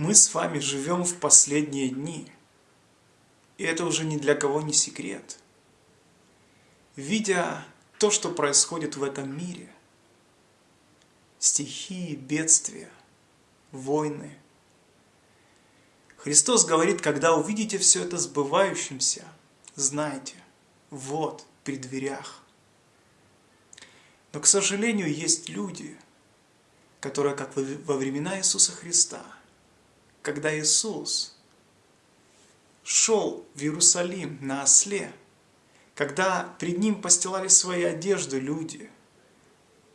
Мы с вами живем в последние дни, и это уже ни для кого не секрет. Видя то, что происходит в этом мире, стихии, бедствия, войны, Христос говорит, когда увидите все это сбывающимся, знайте, вот при дверях. Но, к сожалению, есть люди, которые, как во времена Иисуса Христа, когда Иисус шел в Иерусалим на осле, когда пред Ним постилали свои одежды люди,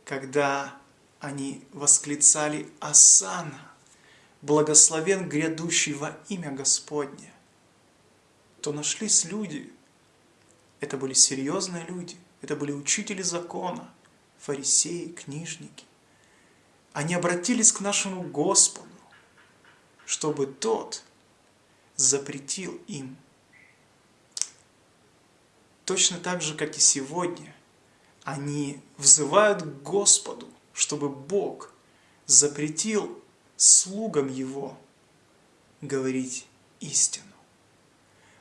когда они восклицали «Асана», благословен грядущий во имя Господне, то нашлись люди, это были серьезные люди, это были учители закона, фарисеи, книжники. Они обратились к нашему Господу, чтобы Тот запретил им. Точно так же, как и сегодня, они взывают к Господу, чтобы Бог запретил слугам Его говорить истину,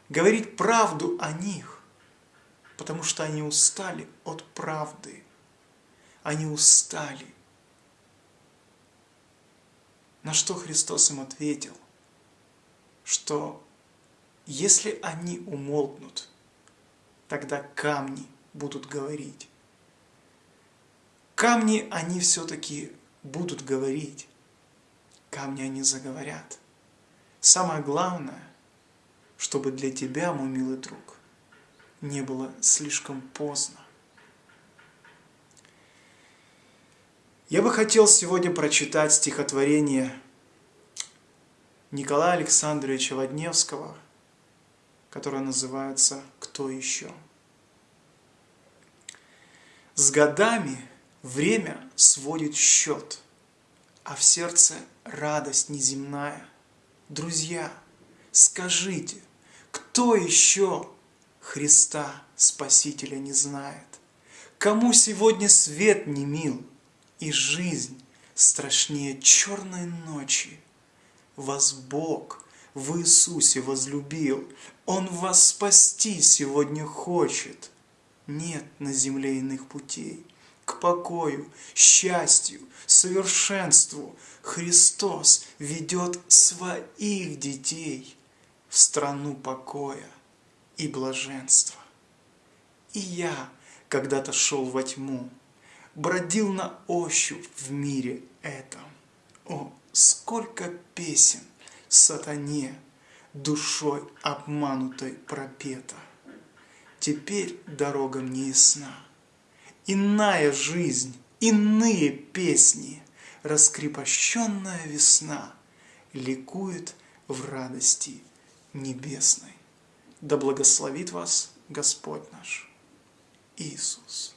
говорить правду о них, потому что они устали от правды, они устали. На что Христос им ответил, что если они умолкнут, тогда камни будут говорить. Камни они все-таки будут говорить камни они заговорят. Самое главное, чтобы для тебя, мой милый друг, не было слишком поздно. Я бы хотел сегодня прочитать стихотворение Николая Александровича Водневского, которое называется «Кто еще?». С годами время сводит счет – а в сердце радость неземная. Друзья, скажите, кто еще Христа Спасителя не знает? Кому сегодня свет не мил, и жизнь страшнее черной ночи? Вас Бог в Иисусе возлюбил, Он вас спасти сегодня хочет. Нет на земле иных путей к покою, счастью, совершенству Христос ведет своих детей в страну покоя и блаженства. И я когда-то шел во тьму, бродил на ощупь в мире этом. О, сколько песен сатане душой обманутой пропета! Теперь дорога мне ясна иная жизнь, иные песни, раскрепощенная весна ликует в радости небесной. Да благословит вас Господь наш Иисус.